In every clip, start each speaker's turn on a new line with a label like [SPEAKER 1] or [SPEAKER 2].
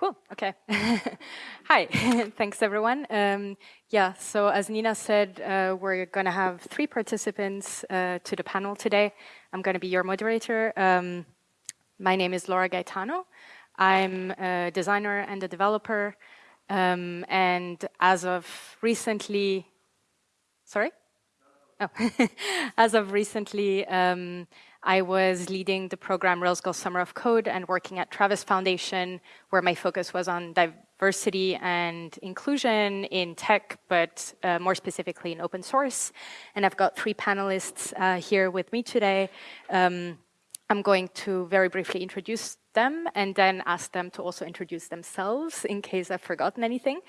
[SPEAKER 1] Cool. Okay. Hi. Thanks, everyone. Um, yeah. So as Nina said, uh, we're going to have three participants uh, to the panel today. I'm going to be your moderator. Um, my name is Laura Gaetano. I'm a designer and a developer. Um, and as of recently, sorry? Oh, as of recently, um, I was leading the program Rails Girls Summer of Code and working at Travis Foundation, where my focus was on diversity and inclusion in tech, but uh, more specifically in open source. And I've got three panelists uh, here with me today. Um, I'm going to very briefly introduce them and then ask them to also introduce themselves in case I've forgotten anything.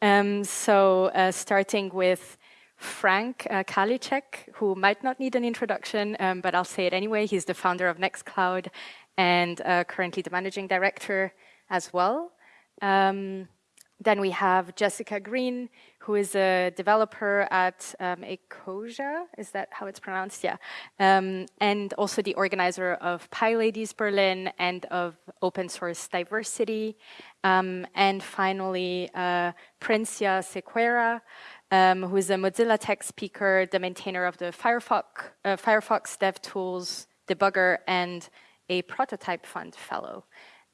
[SPEAKER 1] Um, so uh, starting with Frank uh, Karlitschek, who might not need an introduction, um, but I'll say it anyway. He's the founder of Nextcloud and uh, currently the managing director as well. Um, then we have Jessica Green, who is a developer at um, Ecosia. Is that how it's pronounced? Yeah. Um, and also the organizer of PyLadies Berlin and of Open Source Diversity. Um, and finally, uh, Princiya Sequeira, um, who is a Mozilla Tech speaker, the maintainer of the Firefox, uh, Firefox DevTools debugger, and a prototype fund fellow.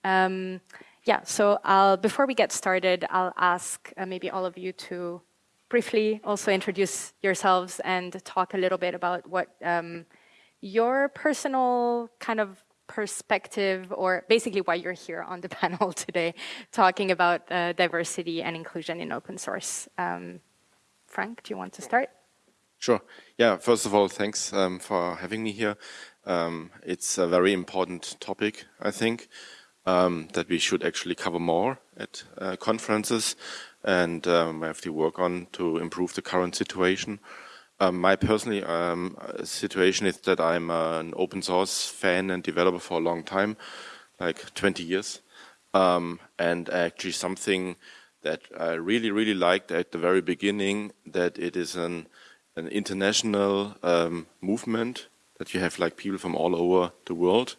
[SPEAKER 1] Um, yeah, so I'll, before we get started, I'll ask uh, maybe all of you to briefly also introduce yourselves and talk a little bit about what um, your personal kind of perspective or basically why you're here on the panel today talking about uh, diversity and inclusion in open source. Um, Frank, do you want to start?
[SPEAKER 2] Sure. Yeah, first of all, thanks um, for having me here. Um, it's a very important topic, I think, um, that we should actually cover more at uh, conferences and um, have to work on to improve the current situation. Um, my personal um, situation is that I'm an open source fan and developer for a long time, like 20 years, and actually something that I really, really liked at the very beginning that it is an, an international um, movement that you have like people from all over the world,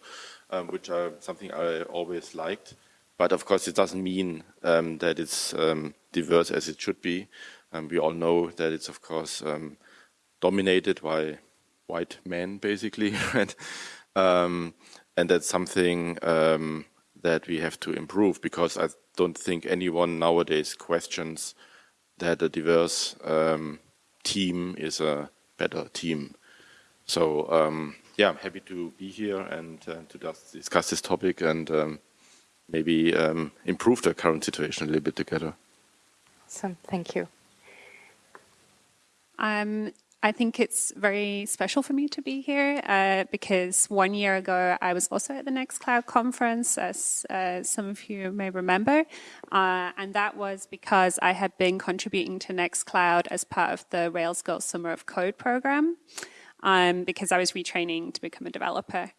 [SPEAKER 2] um, which are something I always liked. But of course, it doesn't mean um, that it's um, diverse as it should be. Um, we all know that it's of course um, dominated by white men, basically, right? and that's something that we have to improve because I don't think anyone nowadays questions that a diverse um, team is a better team. So um, yeah, I'm happy to be here and uh, to discuss this topic and um, maybe um, improve the current situation a little bit together.
[SPEAKER 1] Awesome, thank you.
[SPEAKER 3] Um, I think it's very special for me to be here uh, because one year ago I was also at the Nextcloud conference, as uh, some of you may remember, uh, and that was because I had been contributing to Nextcloud as part of the Rails Girls Summer of Code program um, because I was retraining to become a developer.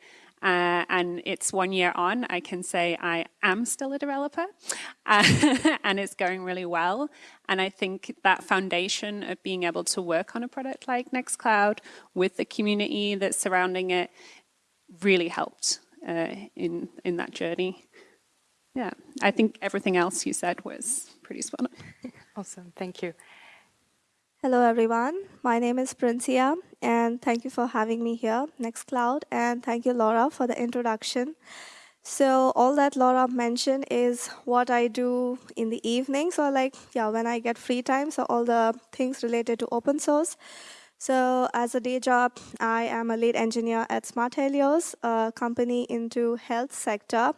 [SPEAKER 3] Uh, and it's one year on, I can say I am still a developer uh, and it's going really well. And I think that foundation of being able to work on a product like Nextcloud with the community that's surrounding it really helped uh, in, in that journey. Yeah, I think everything else you said was pretty spot on.
[SPEAKER 1] Awesome, thank you.
[SPEAKER 4] Hello, everyone. My name is Princiya, and thank you for having me here, Nextcloud, and thank you, Laura, for the introduction. So all that Laura mentioned is what I do in the evening. So like, yeah, when I get free time, so all the things related to open source. So as a day job, I am a lead engineer at Smart Helios, a company into health sector.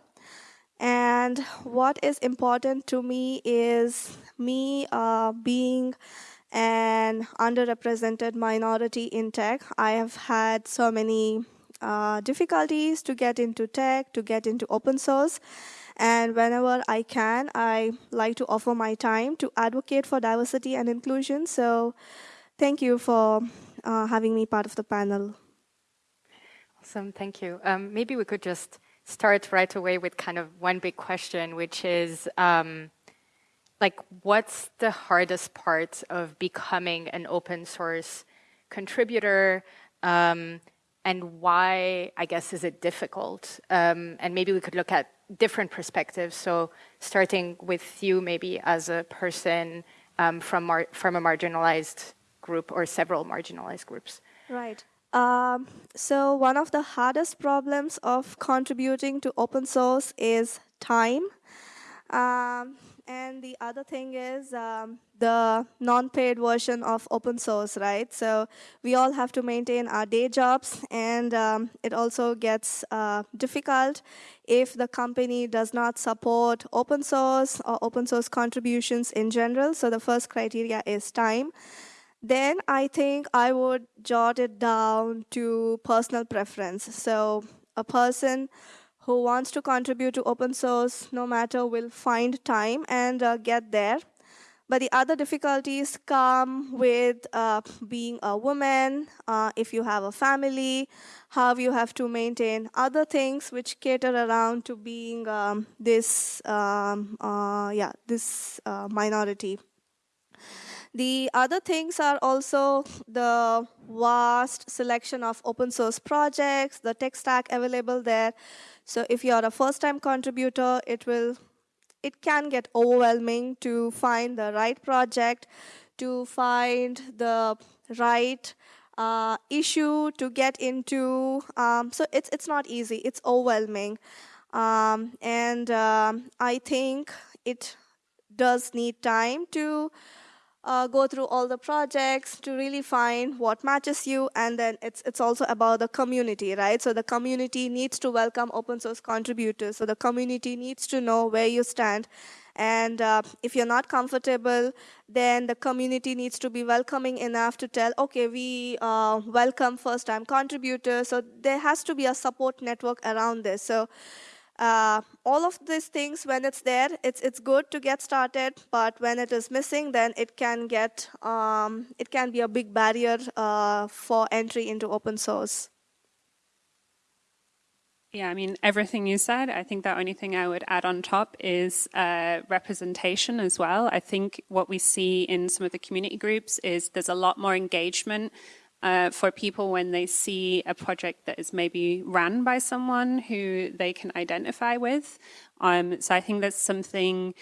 [SPEAKER 4] And what is important to me is me uh, being and underrepresented minority in tech. I have had so many uh, difficulties to get into tech, to get into open source. And whenever I can, I like to offer my time to advocate for diversity and inclusion. So thank you for uh, having me part of the panel.
[SPEAKER 1] Awesome, thank you. Um, maybe we could just start right away with kind of one big question, which is, um, like what's the hardest part of becoming an open source contributor um, and why, I guess, is it difficult? Um, and maybe we could look at different perspectives. So starting with you maybe as a person um, from, from a marginalized group or several marginalized groups.
[SPEAKER 4] Right. Um, so one of the hardest problems of contributing to open source is time. And the other thing is um, the non-paid version of open source, right? So we all have to maintain our day jobs, and um, it also gets uh, difficult if the company does not support open source or open source contributions in general. So the first criteria is time. Then I think I would jot it down to personal preference. So a person who wants to contribute to open source, no matter, will find time and uh, get there. But the other difficulties come with uh, being a woman, uh, if you have a family, how you have to maintain other things which cater around to being um, this, um, uh, yeah, this uh, minority. The other things are also the vast selection of open source projects, the tech stack available there. So if you're a first-time contributor, it will it can get overwhelming to find the right project, to find the right uh, issue to get into. Um, so it's it's not easy. It's overwhelming, um, and um, I think it does need time to uh, go through all the projects to really find what matches you and then it's it's also about the community right? So the community needs to welcome open source contributors. So the community needs to know where you stand. And uh, if you're not comfortable then the community needs to be welcoming enough to tell okay we uh, welcome first time contributors. So there has to be a support network around this. So uh, all of these things, when it's there, it's it's good to get started. But when it is missing, then it can get um, it can be a big barrier uh, for entry into open source.
[SPEAKER 3] Yeah, I mean, everything you said, I think the only thing I would add on top is uh, representation as well. I think what we see in some of the community groups is there's a lot more engagement uh, for people when they see a project that is maybe run by someone who they can identify with. Um, so I think that's something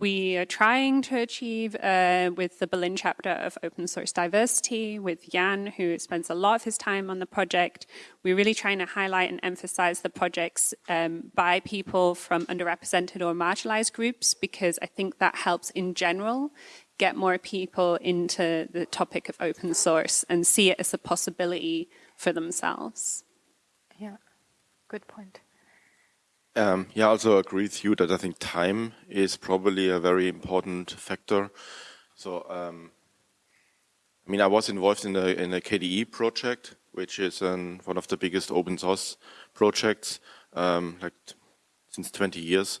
[SPEAKER 3] we are trying to achieve uh, with the Berlin chapter of Open Source Diversity, with Jan, who spends a lot of his time on the project. We're really trying to highlight and emphasize the projects um, by people from underrepresented or marginalized groups, because I think that helps in general get more people into the topic of open source and see it as a possibility for themselves.
[SPEAKER 1] Yeah, good point.
[SPEAKER 2] Um, yeah, I also agree with you that I think time is probably a very important factor. So, um, I mean, I was involved in a, in a KDE project, which is an, one of the biggest open source projects, um, like since 20 years.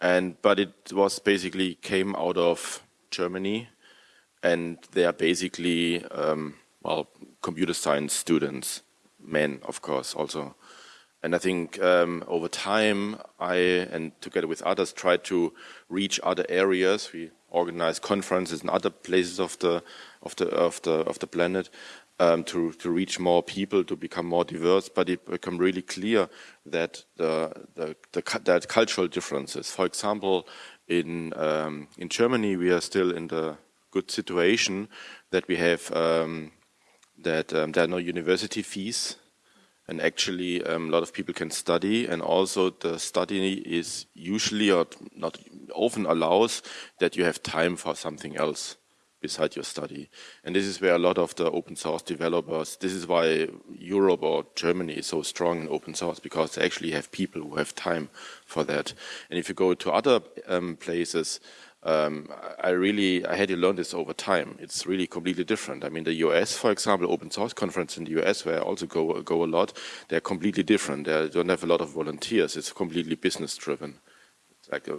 [SPEAKER 2] And, but it was basically came out of Germany, and they are basically, um, well, computer science students, men, of course, also. And I think um, over time, I, and together with others, tried to reach other areas. We organize conferences in other places of the, of the, of the, of the planet um, to, to reach more people, to become more diverse, but it became really clear that the, the, the that cultural differences, for example, in um, in Germany, we are still in the good situation that we have um, that um, there are no university fees, and actually um, a lot of people can study, and also the study is usually or not often allows that you have time for something else beside your study. And this is where a lot of the open source developers, this is why Europe or Germany is so strong in open source, because they actually have people who have time for that. And if you go to other um, places, um, I really, I had to learn this over time. It's really completely different. I mean, the US, for example, open source conference in the US, where I also go, go a lot, they're completely different. They don't have a lot of volunteers. It's completely business driven like uh,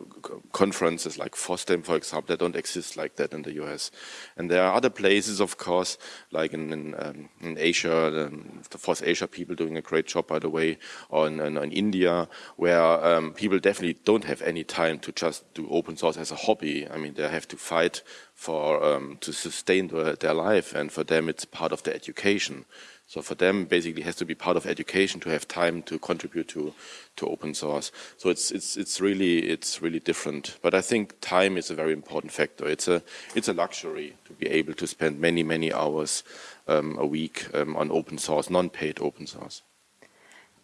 [SPEAKER 2] conferences like FOSDEM, for example, that don't exist like that in the US. And there are other places, of course, like in, in, um, in Asia, um, the FOSS Asia people doing a great job, by the way, or in, in, in India, where um, people definitely don't have any time to just do open source as a hobby. I mean, they have to fight for um, to sustain the, their life, and for them it's part of their education. So for them, basically, has to be part of education to have time to contribute to to open source. So it's it's it's really it's really different. But I think time is a very important factor. It's a it's a luxury to be able to spend many many hours um, a week um, on open source, non-paid open source.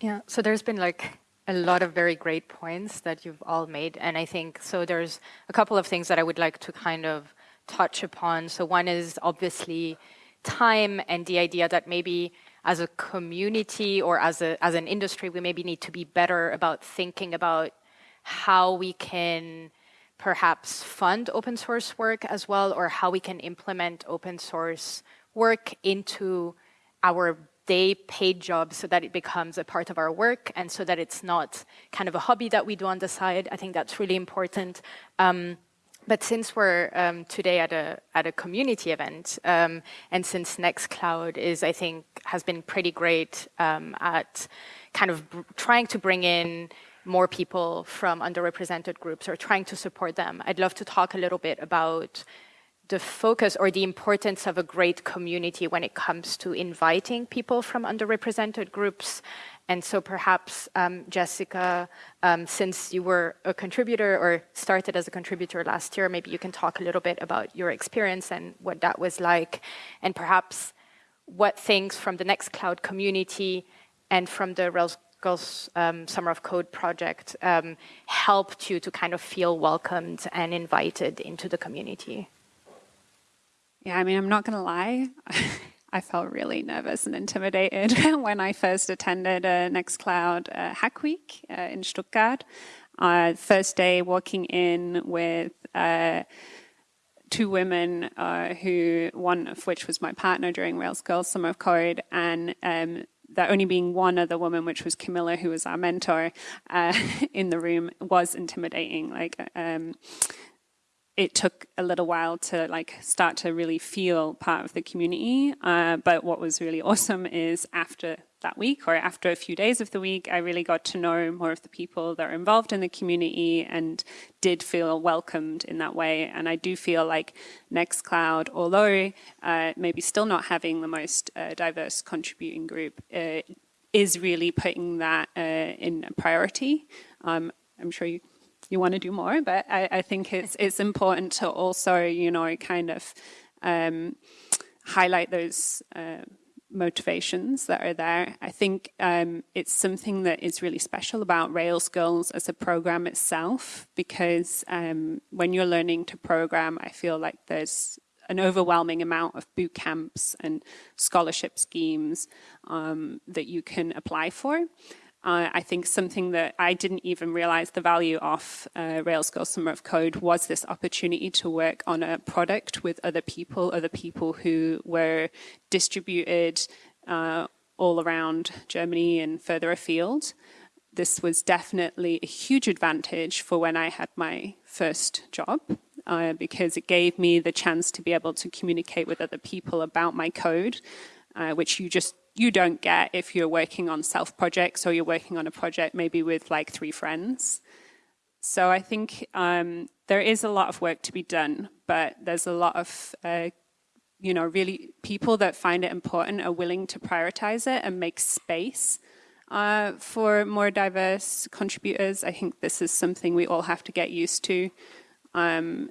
[SPEAKER 1] Yeah. So there's been like a lot of very great points that you've all made, and I think so. There's a couple of things that I would like to kind of touch upon. So one is obviously time and the idea that maybe as a community or as, a, as an industry, we maybe need to be better about thinking about how we can perhaps fund open source work as well, or how we can implement open source work into our day paid job so that it becomes a part of our work and so that it's not kind of a hobby that we do on the side. I think that's really important. Um, but since we're um, today at a at a community event, um, and since Nextcloud is, I think, has been pretty great um, at kind of trying to bring in more people from underrepresented groups or trying to support them, I'd love to talk a little bit about the focus or the importance of a great community when it comes to inviting people from underrepresented groups and so perhaps, um, Jessica, um, since you were a contributor or started as a contributor last year, maybe you can talk a little bit about your experience and what that was like, and perhaps what things from the Nextcloud community and from the Rails Girls um, Summer of Code project um, helped you to kind of feel welcomed and invited into the community.
[SPEAKER 3] Yeah, I mean, I'm not going to lie. I felt really nervous and intimidated when I first attended a Nextcloud uh, Hack Week uh, in Stuttgart. Uh, first day walking in with uh, two women uh, who, one of which was my partner during Rails Girls Summer of Code, and um, there only being one other woman, which was Camilla, who was our mentor, uh, in the room, was intimidating. Like, um, it took a little while to like start to really feel part of the community. Uh, but what was really awesome is after that week or after a few days of the week, I really got to know more of the people that are involved in the community and did feel welcomed in that way. And I do feel like Nextcloud, although uh, maybe still not having the most uh, diverse contributing group, uh, is really putting that uh, in a priority. Um, I'm sure you you want to do more. But I, I think it's it's important to also, you know, kind of um, highlight those uh, motivations that are there. I think um, it's something that is really special about Rails Girls as a program itself, because um, when you're learning to program, I feel like there's an overwhelming amount of boot camps and scholarship schemes um, that you can apply for. Uh, I think something that I didn't even realize the value of uh, Rails Girls Summer of Code was this opportunity to work on a product with other people, other people who were distributed uh, all around Germany and further afield. This was definitely a huge advantage for when I had my first job uh, because it gave me the chance to be able to communicate with other people about my code, uh, which you just you don't get if you're working on self projects or you're working on a project maybe with like three friends. So I think um, there is a lot of work to be done, but there's a lot of, uh, you know, really people that find it important are willing to prioritize it and make space uh, for more diverse contributors. I think this is something we all have to get used to um,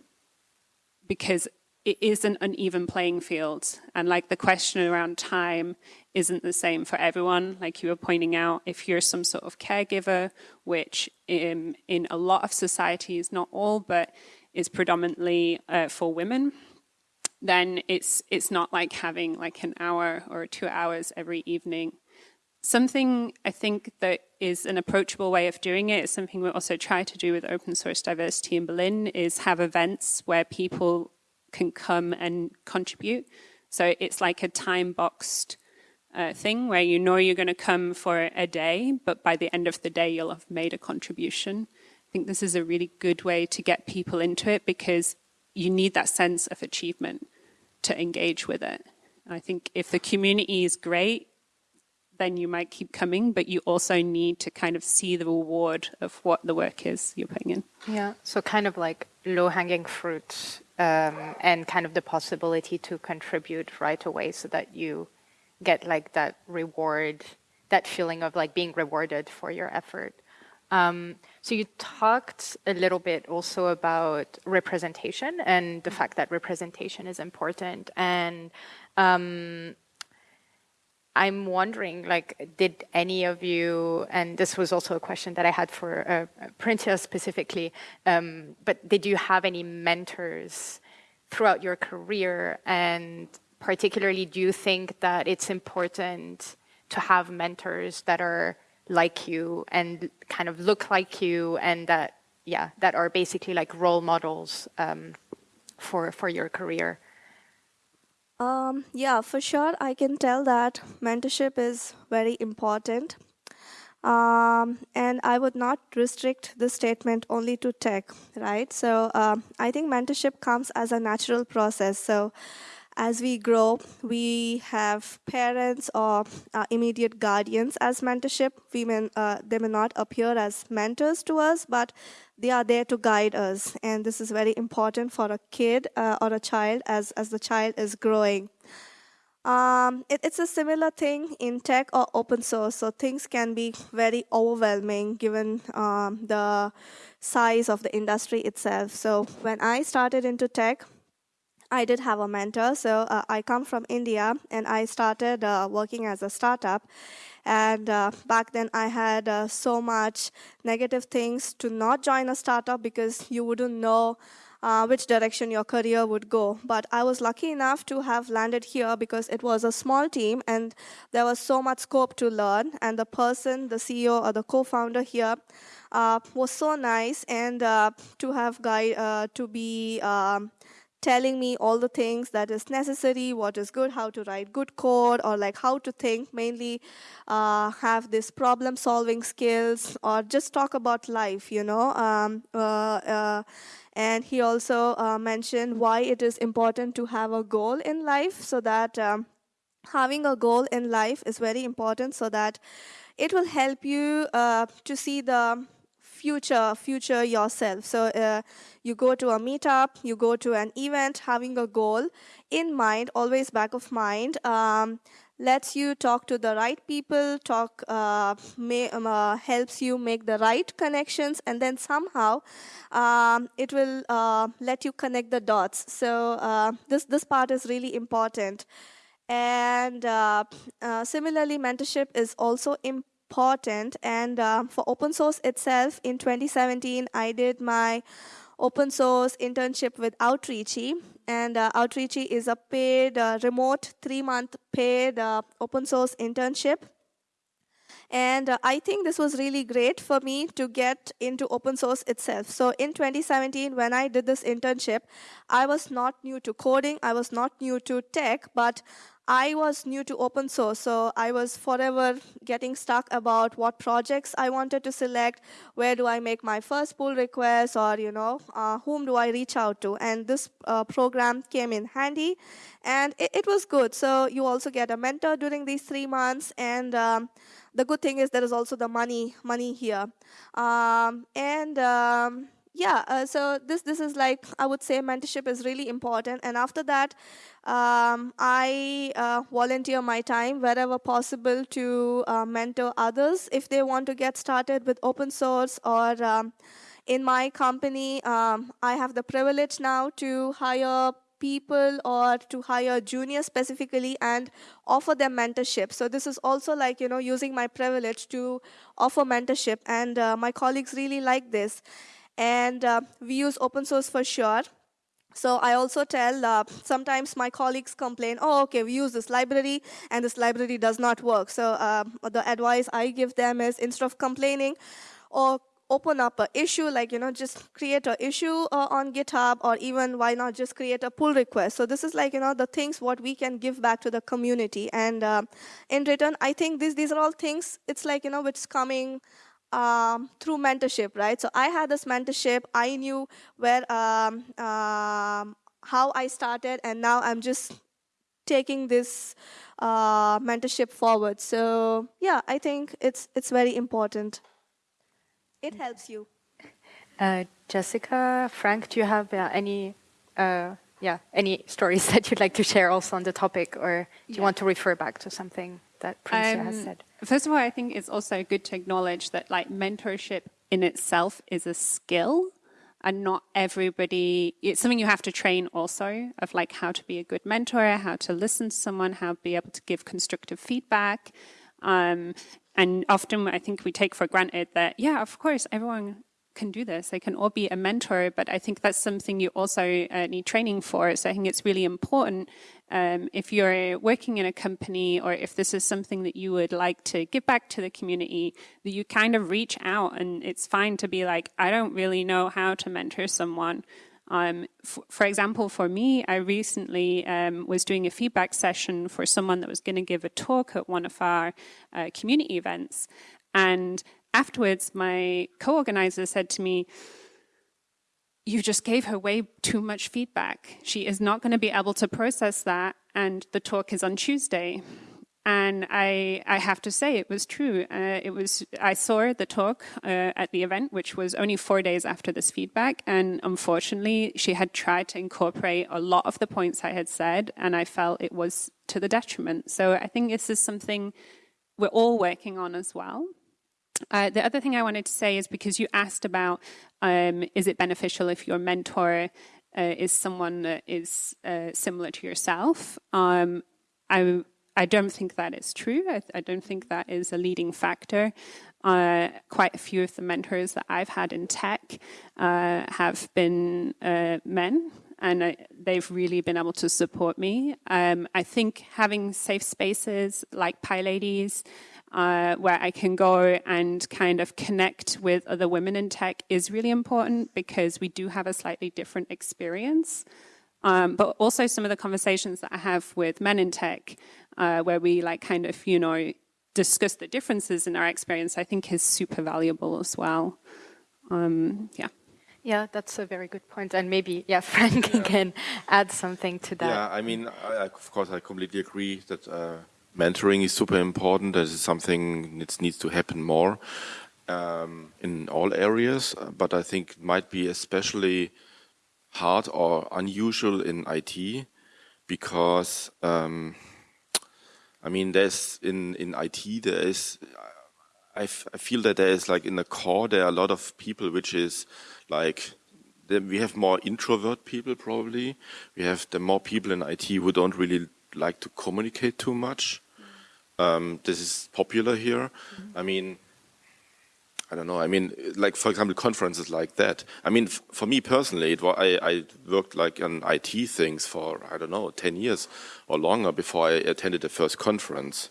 [SPEAKER 3] because it is an uneven playing field. And like the question around time isn't the same for everyone. Like you were pointing out, if you're some sort of caregiver, which in, in a lot of societies, not all, but is predominantly uh, for women, then it's it's not like having like an hour or two hours every evening. Something I think that is an approachable way of doing it is something we also try to do with open source diversity in Berlin is have events where people can come and contribute. So it's like a time boxed uh, thing where you know you're going to come for a day, but by the end of the day, you'll have made a contribution. I think this is a really good way to get people into it because you need that sense of achievement to engage with it. I think if the community is great, then you might keep coming, but you also need to kind of see the reward of what the work is you're putting in.
[SPEAKER 1] Yeah, so kind of like low hanging fruit um, and kind of the possibility to contribute right away so that you get like that reward, that feeling of like being rewarded for your effort. Um, so you talked a little bit also about representation and the fact that representation is important. And um, I'm wondering, like, did any of you, and this was also a question that I had for uh, Princiya specifically, um, but did you have any mentors throughout your career? And particularly, do you think that it's important to have mentors that are like you and kind of look like you and that yeah that are basically like role models um, for for your career
[SPEAKER 4] um, yeah for sure i can tell that mentorship is very important. Um, and i would not restrict the statement only to tech right? So um, i think mentorship comes as a natural process. So as we grow, we have parents or uh, immediate guardians as mentorship. We may, uh, they may not appear as mentors to us, but they are there to guide us. And this is very important for a kid uh, or a child as, as the child is growing. Um, it, it's a similar thing in tech or open source. So things can be very overwhelming given um, the size of the industry itself. So when I started into tech, I did have a mentor. So uh, I come from India and I started uh, working as a startup. And uh, back then I had uh, so much negative things to not join a startup because you wouldn't know uh, which direction your career would go. But I was lucky enough to have landed here because it was a small team and there was so much scope to learn. And the person, the CEO or the co-founder here, uh, was so nice and to have guy to be um, telling me all the things that is necessary, what is good, how to write good code, or like how to think, mainly uh, have this problem solving skills, or just talk about life, you know. Um, uh, uh, and he also uh, mentioned why it is important to have a goal in life so that um, having a goal in life is very important so that it will help you uh, to see the future future yourself. So uh, you go to a meetup you go to an event having a goal in mind always back of mind um, lets you talk to the right people talk uh, may, um, uh, helps you make the right connections and then somehow um, it will uh, let you connect the dots. So uh, this this part is really important. And uh, similarly mentorship is also important important. And uh, for open source itself, in 2017, I did my open source internship with Outreachy. And uh, Outreachy is a paid, uh, remote, three month paid uh, open source internship. And uh, I think this was really great for me to get into open source itself. So in 2017, when I did this internship, I was not new to coding, I was not new to tech, but I was new to open source, so I was forever getting stuck about what projects I wanted to select, where do I make my first pull request, or you know, uh, whom do I reach out to? And this uh, program came in handy, and it, it, was good. So you also get a mentor during these three months, and um, the good thing is there is also the money money here, um, and. Um, yeah, uh, so this this is like I would say mentorship is really important. And after that, um, I uh, volunteer my time wherever possible to uh, mentor others if they want to get started with open source or. Um, in my company, um, I have the privilege now to hire people or to hire juniors specifically and offer them mentorship. So this is also like, you know, using my privilege to offer mentorship. And uh, my colleagues really like this and uh, we use open source for sure. So I also tell, uh, sometimes my colleagues complain, oh, okay, we use this library, and this library does not work. So uh, the advice I give them is instead of complaining, or open up an issue, like, you know, just create an issue uh, on GitHub, or even why not just create a pull request. So this is like, you know, the things what we can give back to the community. And uh, in return, I think these, these are all things, it's like, you know, it's coming um, through mentorship, right? So I had this mentorship. I knew where um, um, how I started, and now I'm just taking this uh, mentorship forward. So yeah, I think it's it's very important. It helps you.
[SPEAKER 1] Uh, Jessica, Frank, do you have uh, any uh, yeah, any stories that you'd like to share also on the topic, or do you want to refer back to something that Princiya has
[SPEAKER 3] Um,
[SPEAKER 1] said?
[SPEAKER 3] First of all, I think it's also good to acknowledge that like mentorship in itself is a skill and not everybody it's something you have to train also of like how to be a good mentor, how to listen to someone, how to be able to give constructive feedback. Um, and often I think we take for granted that, yeah, of course, everyone can do this. They can all be a mentor, but I think that's something you also uh, need training for. So I think it's really important um, if you're working in a company or if this is something that you would like to give back to the community, that you kind of reach out and it's fine to be like, I don't really know how to mentor someone. Um, for example, for me, I recently um, was doing a feedback session for someone that was going to give a talk at one of our uh, community events. And afterwards, my co organizer said to me, You just gave her way too much feedback. She is not going to be able to process that, and the talk is on Tuesday. And I, I have to say, it was true. Uh, it was. I saw the talk uh, at the event, which was only four days after this feedback, and unfortunately, she had tried to incorporate a lot of the points I had said, and I felt it was to the detriment. So I think this is something we're all working on as well. Uh, the other thing I wanted to say is because you asked about um, is it beneficial if your mentor uh, is someone that is uh, similar to yourself? Um, I I don't think that is true. I, I don't think that is a leading factor. Uh, quite a few of the mentors that I've had in tech uh, have been uh, men and I, they've really been able to support me. Um, I think having safe spaces like PyLadies, uh, where I can go and kind of connect with other women in tech is really important because we do have a slightly different experience. Um, but also some of the conversations that I have with men in tech, uh, where we like kind of, you know, discuss the differences in our experience, I think is super valuable as well. Um, yeah.
[SPEAKER 1] Yeah, that's a very good point. And maybe, yeah, Frank can add something to that.
[SPEAKER 2] Yeah, I mean, I, I- of course, I completely agree that uh, mentoring is super important. That is something that needs to happen more um, in all areas. But I think it might be especially hard or unusual in IT because, um, I mean, there's in in IT there is. I, I feel that there is like in the core there are a lot of people which is like we have more introvert people probably. We have the more people in IT who don't really like to communicate too much. Um, this is popular here. I mean, I don't know. I mean, like for example, conferences like that. I mean, f- for me personally, it wa- I, I worked like on IT things for I don't know ten years or longer before I attended the first conference,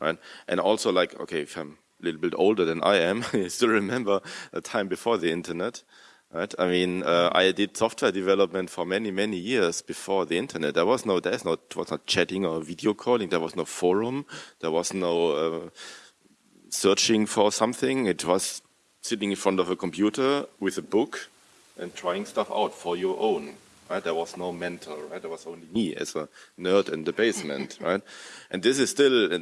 [SPEAKER 2] right? And also like, okay, if I'm a little bit older than I am, I still remember a time before the internet. Right. I mean, uh, I did software development for many, many years before the internet. There was no, there's no, it was not chatting or video calling. There was no forum. There was no uh, searching for something. It was sitting in front of a computer with a book and trying stuff out for your own. Right? There was no mentor. Right? There was only me as a nerd in the basement. right? And this is still uh,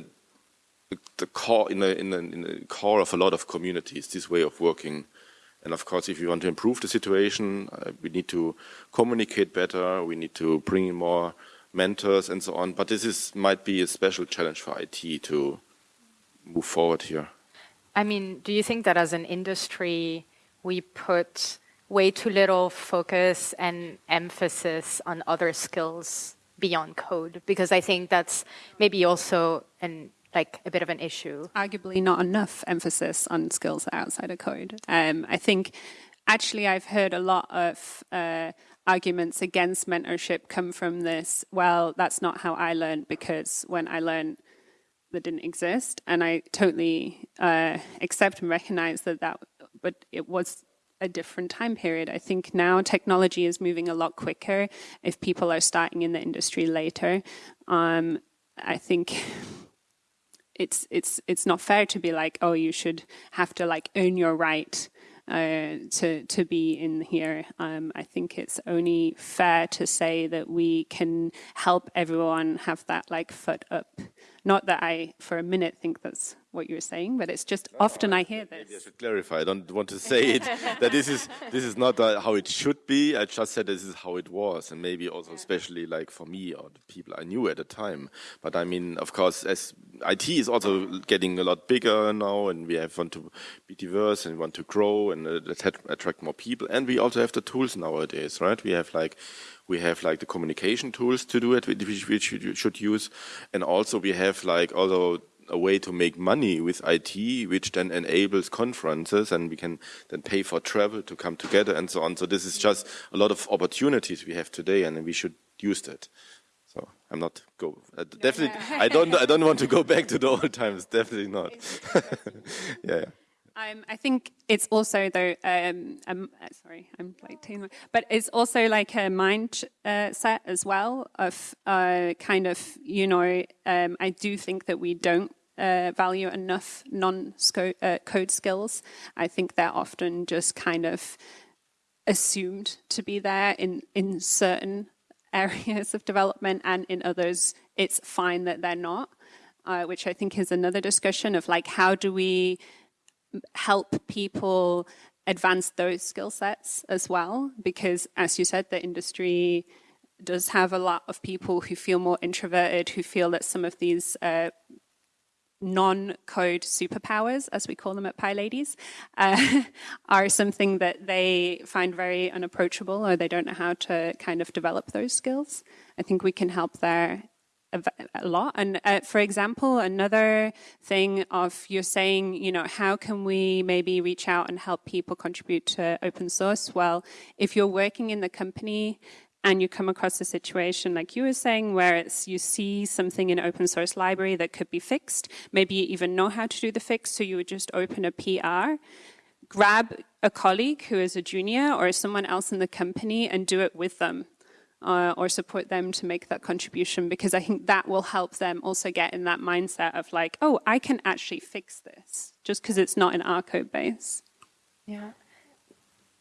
[SPEAKER 2] the, core in the, in, the, in the core of a lot of communities. This way of working. And of course, if you want to improve the situation, uh, we need to communicate better. We need to bring in more mentors and so on. But this is might be a special challenge for IT to move forward here.
[SPEAKER 1] I mean, do you think that as an industry, we put way too little focus and emphasis on other skills beyond code? Because I think that's maybe also an like a bit of an issue.
[SPEAKER 3] arguably not enough emphasis on skills outside of code. Um, I think actually I've heard a lot of uh, arguments against mentorship come from this. Well, that's not how I learned because when I learned that didn't exist, and I totally uh, accept and recognize that that, but it was a different time period. I think now technology is moving a lot quicker. If people are starting in the industry later, um, I think it's it's it's not fair to be like, oh, you should have to like earn your right uh, to to be in here. Um, I think it's only fair to say that we can help everyone have that like foot up. Not that I, for a minute, think that's what you're saying, but it's just often I hear
[SPEAKER 2] Maybe I
[SPEAKER 3] this.
[SPEAKER 2] should clarify. I don't want to say it that this is this is not uh, how it should be. I just said this is how it was, and maybe also especially like for me or the people I knew at the time. But I mean, of course, as IT is also getting a lot bigger now, and we have want to be diverse and want to grow and uh, attract- more people, and we also have the tools nowadays, right? We have like we have like the communication tools to do it, which, which you should use, and also we have like also a way to make money with IT, which then enables conferences, and we can then pay for travel to come together and so on. So this is just a lot of opportunities we have today, and we should use that. So I'm not go uh, definitely. I don't. I don't want to go back to the old times. Definitely not. yeah. yeah.
[SPEAKER 3] Um, I think it's also though. Um, um, uh, sorry, I'm like taking, but it's also like a mind uh, set as well of uh, kind of you know. Um, I do think that we don't uh, value enough non-code skills. I think they're often just kind of assumed to be there in in certain areas of development, and in others, it's fine that they're not. Uh, which I think is another discussion of like how do we help people advance those skill sets as well because as you said the industry does have a lot of people who feel more introverted who feel that some of these uh, non-code superpowers as we call them at PyLadies uh, are something that they find very unapproachable or they don't know how to kind of develop those skills i think we can help there a lot. And uh, for example, another thing of you're saying, you know, how can we maybe reach out and help people contribute to open source? Well, if you're working in the company and you come across a situation like you were saying where it's you see something in open source library that could be fixed, maybe you even know how to do the fix, so you would just open a PR, grab a colleague who is a junior or someone else in the company and do it with them uh, or support them to make that contribution because I think that will help them also get in that mindset of like, oh, I can actually fix this just because it's not in our code base.
[SPEAKER 1] Yeah.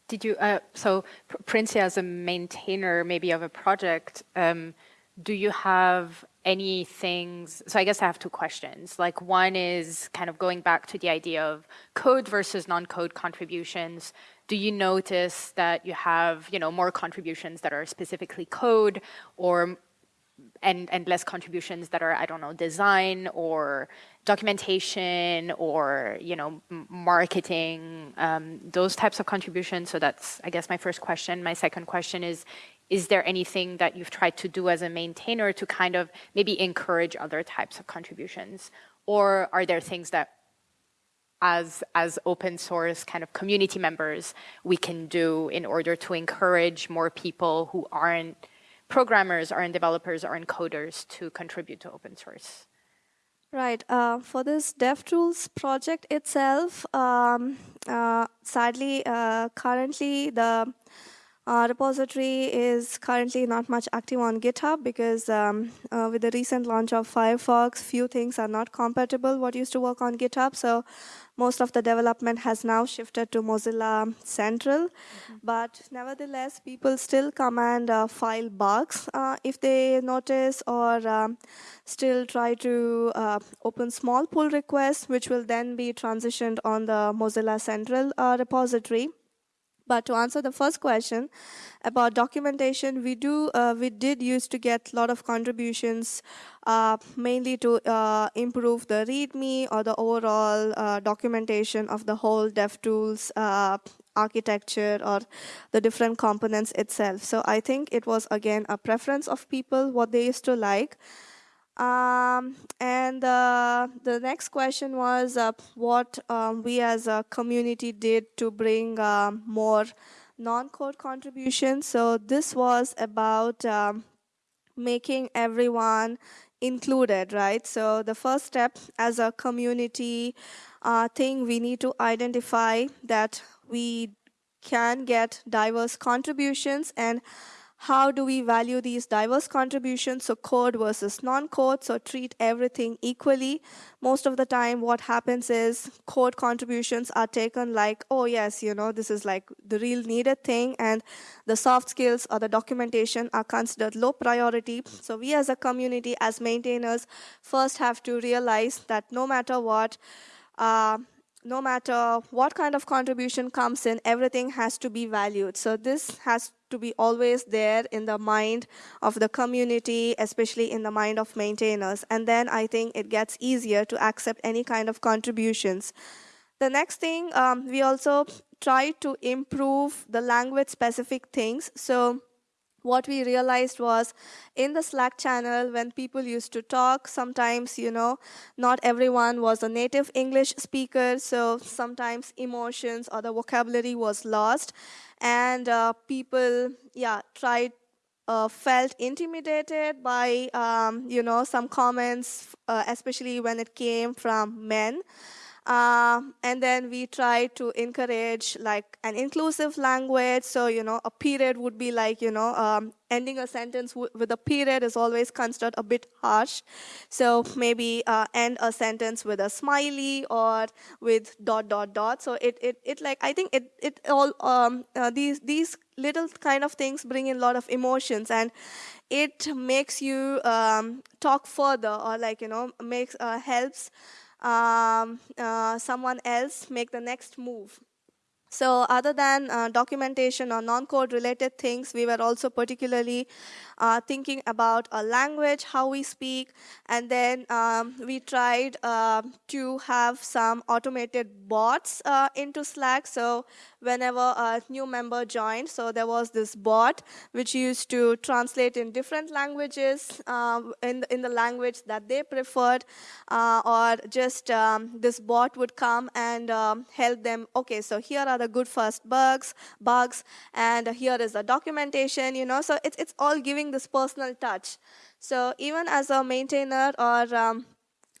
[SPEAKER 1] Did you, uh, so Princiya as a maintainer maybe of a project, um, do you have any things, so I guess I have two questions. Like one is kind of going back to the idea of code versus non-code contributions do you notice that you have you know more contributions that are specifically code or and and less contributions that are I don't know design or documentation or you know marketing um, those types of contributions. So that's I guess my first question. My second question is is there anything that you've tried to do as a maintainer to kind of maybe encourage other types of contributions? Or are there things that as, as open source kind of community members we can do in order to encourage more people who aren't programmers, aren't developers, aren't coders to contribute to open source?
[SPEAKER 4] Right. Uh, for this DevTools project itself, um, uh, sadly, uh, currently the uh, repository is currently not much active on GitHub because um, uh, with the recent launch of Firefox, few things are not compatible what used to work on GitHub. So most of the development has now shifted to Mozilla Central. Mm-hmm. But nevertheless, people still command uh, file bugs uh, if they notice or um, still try to uh, open small pull requests, which will then be transitioned on the Mozilla Central uh, repository. But to answer the first question about documentation, we do uh, we did used to get a lot of contributions, uh, mainly to uh, improve the README or the overall uh, documentation of the whole DevTools uh, architecture or the different components itself. So I think it was again a preference of people what they used to like. Um, and uh, the next question was uh, what um, we as a community did to bring uh, more non-code contributions. So this was about um, making everyone included, right? So the first step as a community uh, thing, we need to identify that we can get diverse contributions and how do we value these diverse contributions, so code versus non-code, so treat everything equally. Most of the time what happens is code contributions are taken like, oh yes, you know, this is like the real needed thing and the soft skills or the documentation are considered low priority. So we as a community, as maintainers, first have to realize that no matter what, uh, no matter what kind of contribution comes in, everything has to be valued. So this has to be always there in the mind of the community, especially in the mind of maintainers. And then I think it gets easier to accept any kind of contributions. The next thing, um, we also try to improve the language specific things. So what we realized was in the Slack channel, when people used to talk, sometimes, you know, not everyone was a native English speaker, so sometimes emotions or the vocabulary was lost. And uh, people, yeah, tried uh, felt intimidated by, um, you know, some comments, uh, especially when it came from men. Uh, and then we try to encourage like an inclusive language. So, you know, a period would be like, you know, um, ending a sentence with a period is always considered a bit harsh. So maybe uh, end a sentence with a smiley or with dot, dot, dot. So it, it, it like, I think it, it all, um, uh, these, these little kind of things bring in a lot of emotions and it makes you um, talk further or like, you know, makes, uh, helps um, uh, someone else make the next move. So other than uh, documentation or non-code related things, we were also particularly uh, thinking about a language, how we speak, and then um, we tried uh, to have some automated bots uh, into Slack. So whenever a new member joined, so there was this bot which used to translate in different languages um, in, the, in the language that they preferred, uh, or just um, this bot would come and um, help them, okay, so here are the good first bugs, bugs, and here is the documentation, you know, so it's, it's all giving this personal touch. So even as a maintainer or um,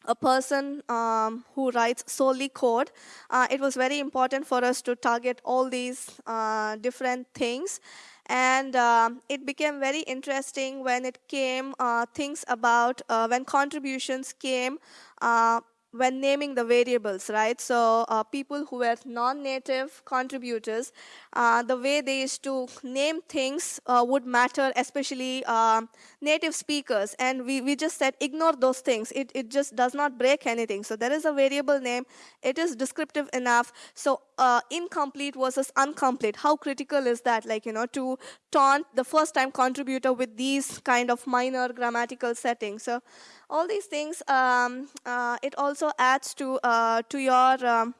[SPEAKER 4] a person um, who writes solely code, uh, it was very important for us to target all these uh, different things. And um, it became very interesting when it came uh, things about uh, when contributions came uh, when naming the variables, right? So uh, people who were non-native contributors, uh, the way they used to name things uh, would matter, especially uh, native speakers. And we, we just said, ignore those things. It, it just does not break anything. So there is a variable name. It is descriptive enough. So uh, incomplete versus incomplete, how critical is that? Like, you know, to taunt the first-time contributor with these kind of minor grammatical settings. So all these things, um, uh, it also adds to, uh, to your um,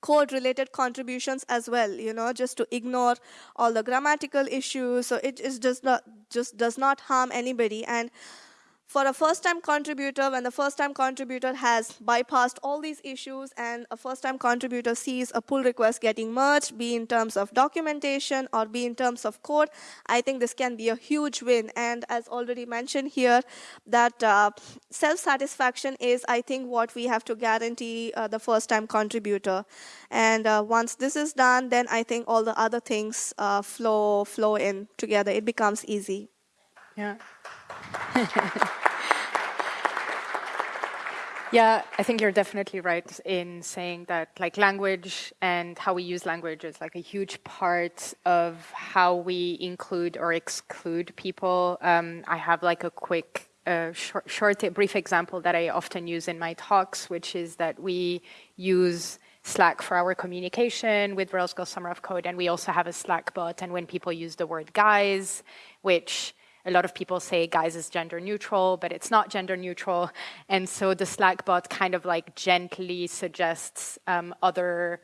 [SPEAKER 4] code related contributions as well, you know, just to ignore all the grammatical issues. So it is just not, just does not harm anybody. And for a first-time contributor, when the first-time contributor has bypassed all these issues and a first-time contributor sees a pull request getting merged, be in terms of documentation or be in terms of code, I think this can be a huge win. And as already mentioned here, that uh, self-satisfaction is, I think, what we have to guarantee uh, the first-time contributor. And uh, once this is done, then I think all the other things uh, flow flow in together. It becomes easy.
[SPEAKER 1] Yeah. yeah, I think you're definitely right in saying that like language and how we use language is like a huge part of how we include or exclude people. Um, I have like a quick uh, short, short, brief example that I often use in my talks, which is that we use Slack for our communication with Rails Girls Summer of Code, and we also have a Slack bot. And when people use the word guys, which a lot of people say guys is gender neutral, but it's not gender neutral. And so the Slack bot kind of like gently suggests um, other,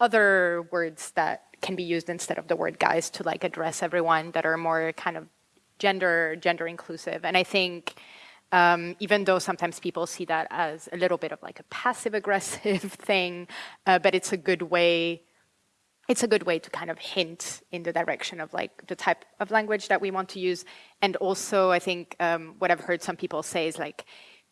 [SPEAKER 1] other words that can be used instead of the word guys to like address everyone that are more kind of gender, gender inclusive. And I think um, even though sometimes people see that as a little bit of like a passive aggressive thing, uh, but it's a good way it's a good way to kind of hint in the direction of like the type of language that we want to use. And also, I think um, what I've heard some people say is like,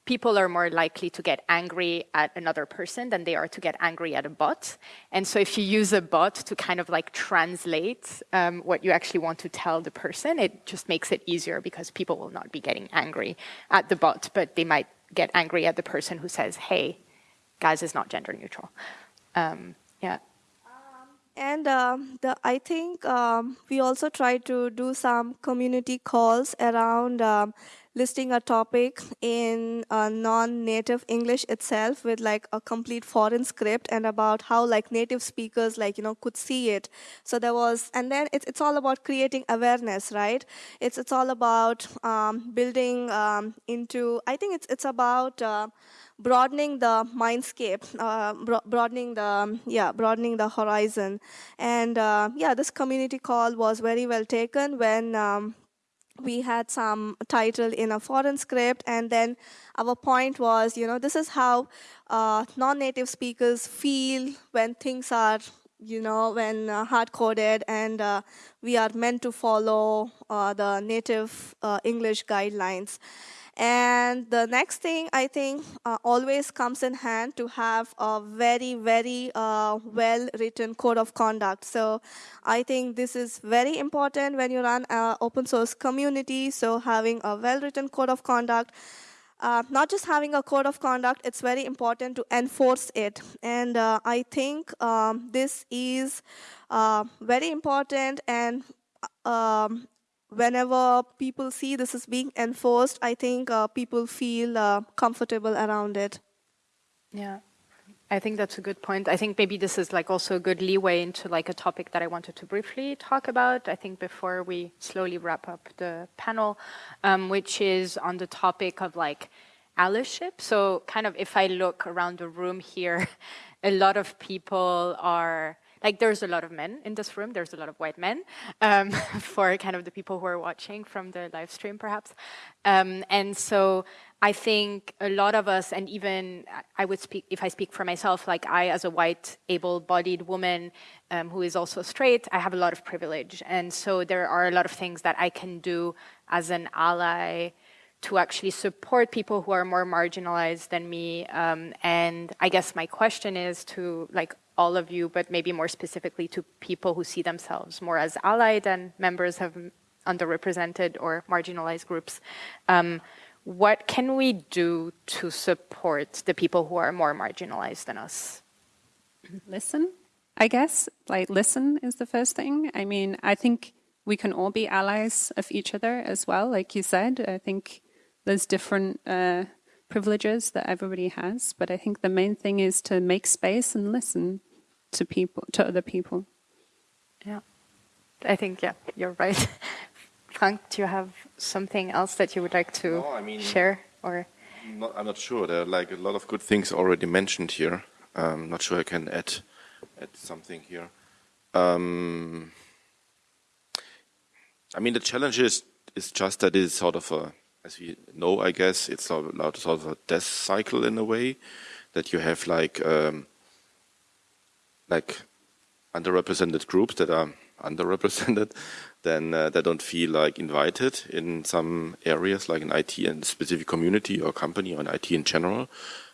[SPEAKER 1] people are more likely to get angry at another person than they are to get angry at a bot. And so if you use a bot to kind of like translate um, what you actually want to tell the person, it just makes it easier because people will not be getting angry at the bot, but they might get angry at the person who says, hey, gas is not gender neutral. Um, yeah.
[SPEAKER 4] And um, the, I think um, we also try to do some community calls around um, listing a topic in a non-native English itself with like a complete foreign script and about how like native speakers like you know could see it. So there was, and then it's it's all about creating awareness, right? It's it's all about um, building um, into. I think it's it's about. Uh, broadening the mindscape, uh, bro broadening the yeah, broadening the horizon, and uh, yeah, this community call was very well taken when um, we had some title in a foreign script and then our point was you know this is how uh, non-native speakers feel when things are you know when uh, hard coded and uh, we are meant to follow uh, the native uh, english guidelines and the next thing I think uh, always comes in hand to have a very, very uh, well written code of conduct. So I think this is very important when you run an open source community. So having a well written code of conduct. Uh, not just having a code of conduct, it's very important to enforce it. And uh, I think um, this is uh, very important and um, whenever people see this is being enforced, I think uh, people feel uh, comfortable around it.
[SPEAKER 1] Yeah. I think that's a good point. I think maybe this is like also a good leeway into like a topic that I wanted to briefly talk about. I think before we slowly wrap up the panel, um, which is on the topic of like allyship. So kind of if I look around the room here, a lot of people are like there's a lot of men in this room, there's a lot of white men um, for kind of the people who are watching from the live stream perhaps. Um, and so I think a lot of us, and even I would speak, if I speak for myself, like I as a white able-bodied woman um, who is also straight, I have a lot of privilege. And so there are a lot of things that I can do as an ally to actually support people who are more marginalized than me. Um, and I guess my question is to like all of you, but maybe more specifically to people who see themselves more as allied and members of underrepresented or marginalized groups. Um, what can we do to support the people who are more marginalized than us?
[SPEAKER 3] Listen, I guess. Like, listen is the first thing. I mean, I think we can all be allies of each other as well. Like you said, I think there's different uh, privileges that everybody has, but I think the main thing is to make space and listen to people, to other people.
[SPEAKER 1] Yeah, I think yeah, you're right. Frank, do you have something else that you would like to
[SPEAKER 2] no, I mean,
[SPEAKER 1] share or?
[SPEAKER 2] Not, I'm not sure. There are like a lot of good things already mentioned here. I'm not sure I can add add something here. Um, I mean, the challenge is is just that it's sort of a as we know, I guess, it's a sort of a death cycle in a way that you have like um, like underrepresented groups that are underrepresented, then uh, they don't feel like invited in some areas, like in IT and specific community or company or in IT in general,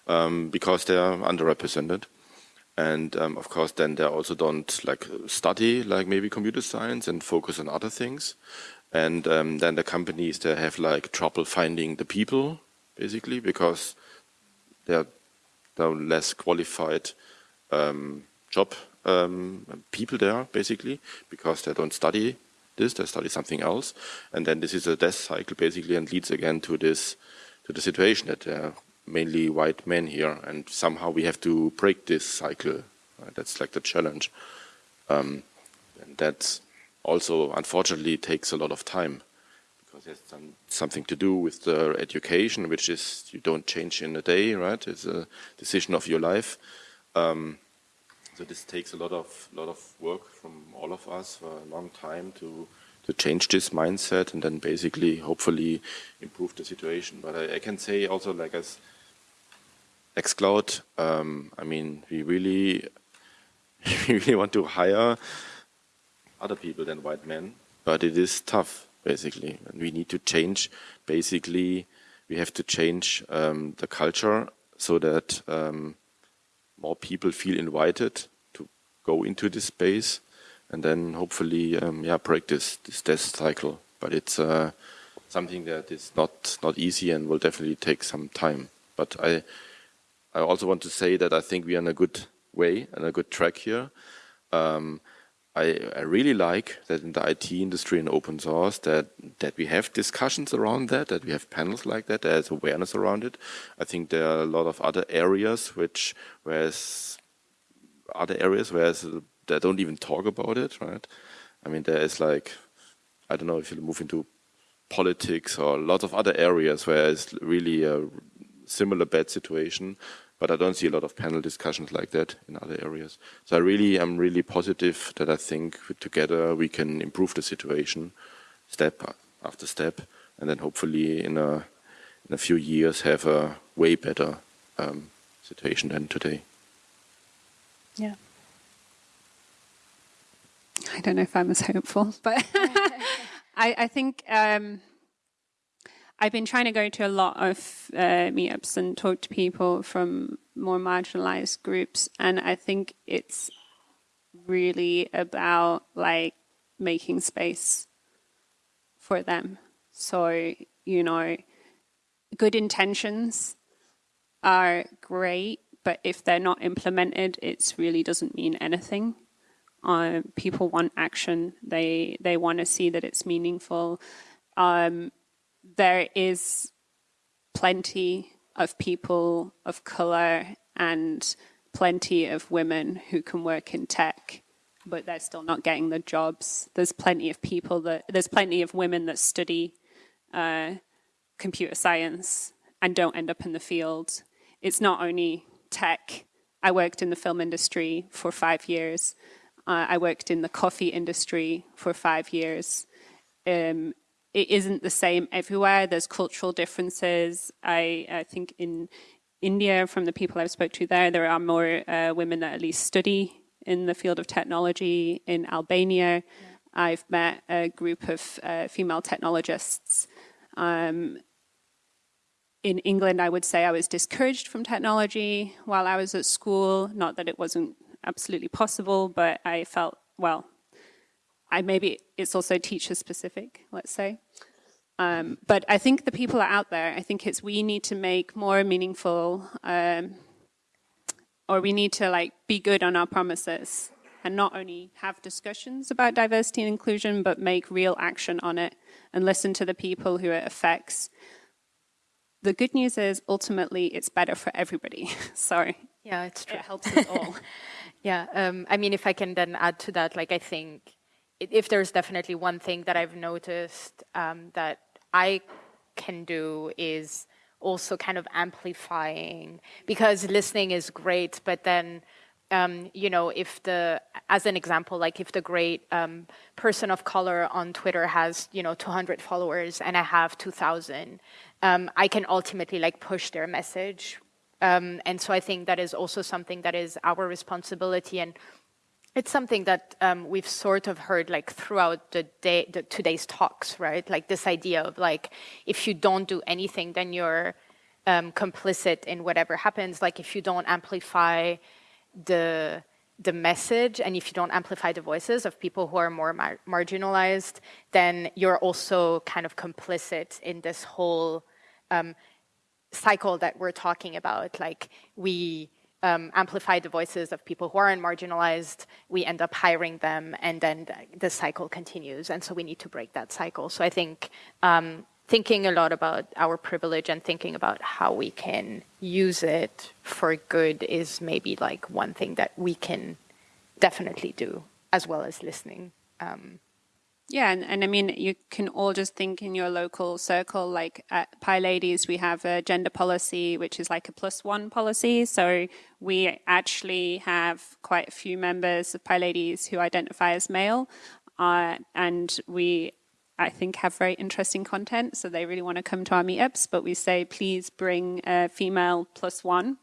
[SPEAKER 2] um, because they are underrepresented. And um, of course, then they also don't like study like maybe computer science and focus on other things. And um, then the companies, they have like trouble finding the people, basically, because they're, less qualified um, job um, people there, basically, because they don't study this, they study something else. And then this is a death cycle, basically, and leads again to this, to the situation that there are mainly white men here. And somehow we have to break this cycle. Right? That's like the challenge. Um, and that's also unfortunately takes a lot of time because there's some, something to do with the education, which is you don't change in a day, right? It's a decision of your life. Um, so this takes a lot of lot of work from all of us for a long time to to change this mindset and then basically hopefully improve the situation. But I, I can say also like as Nextcloud, um, I mean we really we really want to hire other people than white men, but it is tough, basically. And we need to change, basically, we have to change um, the culture so that um, more people feel invited to go into this space. And then hopefully um, yeah break this this death cycle. But it's uh, something that is not not easy and will definitely take some time. But i i also want to say that i think we are in a good way and a good track here. Um, I, I, really like that in the IT industry and open source that that we have discussions around that, that we have panels like that, there's awareness around it. I think there are a lot of other areas which, whereas other areas where they don't even talk about it, right? I mean, there is like, I don't know if you move into politics or a lot of other areas where it's really a similar bad situation but I don't see a lot of panel discussions like that in other areas. So I really am really positive that I think together we can improve the situation step after step, and then hopefully in a in a few years have a way better um, situation than today.
[SPEAKER 3] Yeah. I don't know if I'm as hopeful, but I, I, think um, I've been trying to go to a lot of uh, meetups and talk to people from more marginalized groups, and I think it's really about like making space for them. So, you know, good intentions are great, but if they're not implemented, it really doesn't mean anything. Uh, people want action. They they want to see that it's meaningful. Um, there is plenty of people of color and plenty of women who can work in tech, but they're still not getting the jobs. There's plenty of people that, there's plenty of women that study uh, computer science and don't end up in the field. It's not only tech. I worked in the film industry for five years. Uh, I worked in the coffee industry for five years. Um, it isn't the same everywhere. There's cultural differences. I, I think in India, from the people I've spoke to there, there are more uh, women that at least study in the field of technology. In Albania, yeah. I've met a group of uh, female technologists. Um, in England, I would say I was discouraged from technology while I was at school. Not that it wasn't absolutely possible, but I felt, well, I maybe it's also teacher specific, let's say. Um, but I think the people are out there. I think it's we need to make more meaningful, um, or we need to like be good on our promises and not only have discussions about diversity and inclusion, but make real action on it and listen to the people who it affects. The good news is ultimately it's better for everybody. Sorry.
[SPEAKER 1] yeah, it's true.
[SPEAKER 3] It helps us all.
[SPEAKER 1] yeah, um, I mean, if I can then add to that, like I think if there's definitely one thing that I've noticed um, that I can do is also kind of amplifying because listening is great, but then um, you know, if the, as an example, like if the great um, person of color on Twitter has, you know, 200 followers and I have 2,000, um, I can ultimately like push their message. Um, and so I think that is also something that is our responsibility. And it's something that um, we've sort of heard like throughout the day, the, today's talks, right? Like this idea of like, if you don't do anything, then you're um, complicit in whatever happens. Like if you don't amplify the the message and if you don't amplify the voices of people who are more mar marginalized, then you're also kind of complicit in this whole um, cycle that we're talking about. Like we um, amplify the voices of people who aren't marginalized, we end up hiring them, and then the, cycle continues. And so we need to break that cycle. So I think um, thinking a lot about our privilege and thinking about how we can use it for good is maybe like one thing that we can definitely do, as well as listening. Um,
[SPEAKER 3] yeah, and, and I mean, you can all just think in your local circle, like at PyLadies, we have a gender policy, which is like a plus one policy. So we actually have quite a few members of PyLadies who identify as male. Uh, and we, I think, have very interesting content. So they really want to come to our meetups, but we say, please bring a female plus one,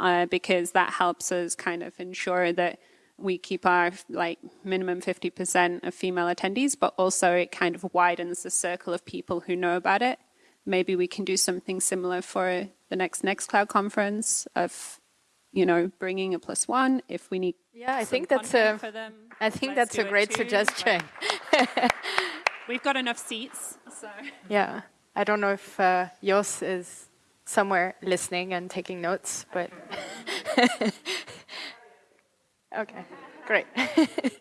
[SPEAKER 3] uh, because that helps us kind of ensure that we keep our like minimum 50% of female attendees, but also it kind of widens the circle of people who know about it. maybe we can do something similar for the next Nextcloud conference of, you know, bringing a plus one if we need.
[SPEAKER 1] Yeah, I think that's a.
[SPEAKER 3] for them.
[SPEAKER 1] I think that's a great
[SPEAKER 3] too.
[SPEAKER 1] suggestion.
[SPEAKER 3] Like, we've got enough seats, so.
[SPEAKER 1] Yeah, I don't know if uh, Jos is somewhere listening and taking notes, but okay, great.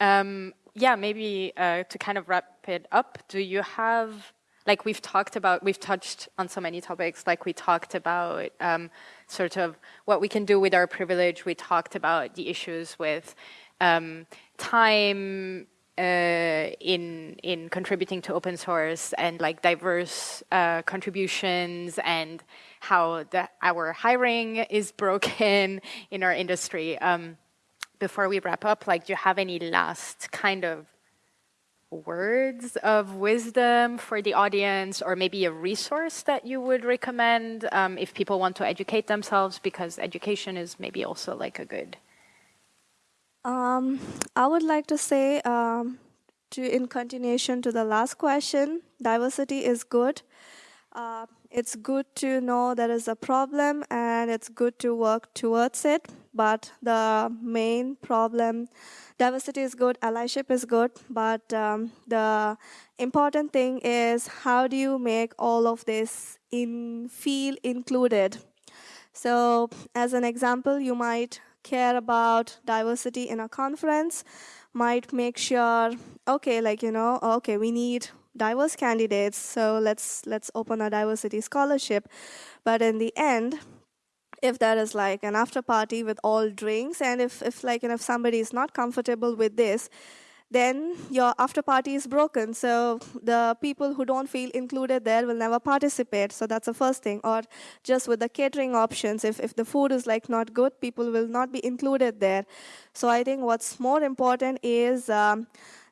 [SPEAKER 1] um, yeah, maybe uh, to kind of wrap it up, do you have like we've talked about, we've touched on so many topics. Like we talked about um, sort of what we can do with our privilege. We talked about the issues with um, time uh, in in contributing to open source and like diverse uh, contributions and how the, our hiring is broken in our industry. Um, before we wrap up, like, do you have any last kind of words of wisdom for the audience, or maybe a resource that you would recommend um, if people want to educate themselves? Because education is maybe also like a good.
[SPEAKER 4] Um, I would like to say, um, to in continuation to the last question, diversity is good. Uh, it's good to know there is a problem and it's good to work towards it. But the main problem, diversity is good, allyship is good, but um, the important thing is how do you make all of this in feel included? So, as an example, you might care about diversity in a conference, might make sure, okay, like, you know, okay, we need diverse candidates, so let's let's open a diversity scholarship. But in the end, if there is like an after party with all drinks, and if, if like, and if somebody is not comfortable with this, then your after party is broken. So the people who don't feel included there will never participate. So that's the first thing. Or just with the catering options, if, if the food is like not good, people will not be included there. So I think what's more important is um,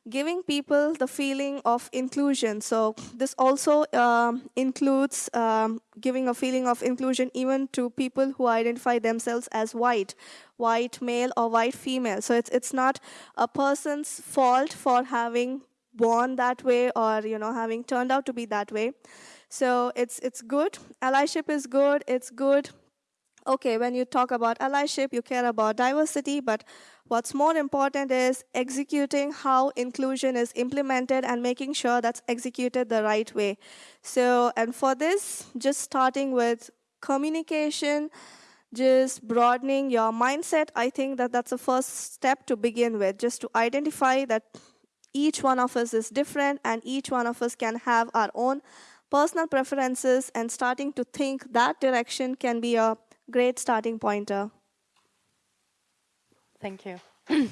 [SPEAKER 4] giving people the feeling of inclusion. So this also um, includes um, giving a feeling of inclusion even to people who identify themselves as white, white male or white female. So it's it's not a person's fault for having born that way or you know having turned out to be that way. So it's it's good. Allyship is good. It's good okay, when you talk about allyship, you care about diversity, but what's more important is executing how inclusion is implemented and making sure that's executed the right way. So, and for this, just starting with communication, just broadening your mindset, I think that that's the first step to begin with, just to identify that each one of us is different and each one of us can have our own personal preferences and starting to think that direction can be a great starting pointer.
[SPEAKER 1] Thank you.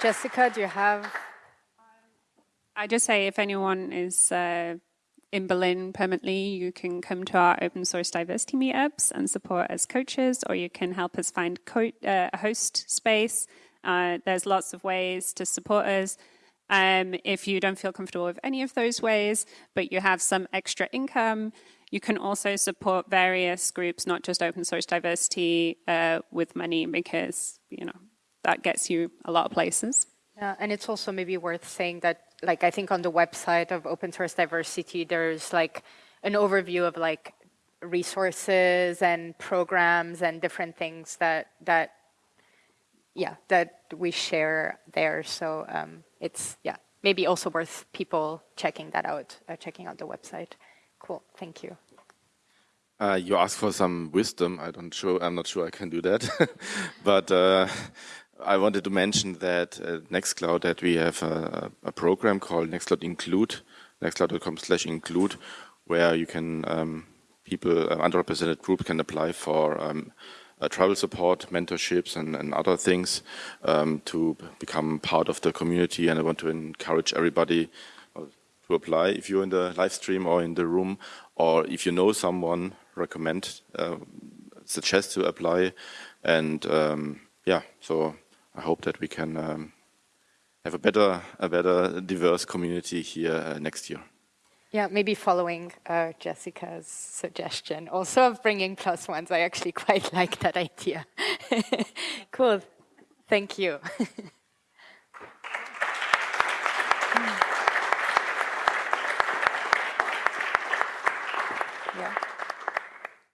[SPEAKER 1] Jessica, do you have?
[SPEAKER 3] I just say if anyone is uh, in Berlin permanently, you can come to our open source diversity meetups and support as coaches, or you can help us find co- uh, a host space. Uh, there's lots of ways to support us. Um, if you don't feel comfortable with any of those ways, but you have some extra income, you can also support various groups, not just open source diversity, uh, with money because you know that gets you a lot of places.
[SPEAKER 1] Yeah, and it's also maybe worth saying that, like, I think on the website of Open Source Diversity, there's like an overview of like resources and programs and different things that that yeah that we share there. So um, it's yeah maybe also worth people checking that out, uh, checking out the website. Cool, thank you.
[SPEAKER 2] Uh, you asked for some wisdom. I don't sure. I'm not sure I can do that, but uh, I wanted to mention that at Nextcloud that we have a, a program called Nextcloud Include, nextcloud.com/include, where you can um, people uh, underrepresented group can apply for um, uh, travel support, mentorships, and, and other things um, to become part of the community. And I want to encourage everybody uh, to apply if you're in the live stream or in the room, or if you know someone, recommend, uh, suggest to apply. And um, yeah, so I hope that we can um, have a better, a better diverse community here uh, next year.
[SPEAKER 1] Yeah, maybe following uh, Jessica's suggestion, also of bringing plus ones. I actually quite like that idea. cool. Thank you.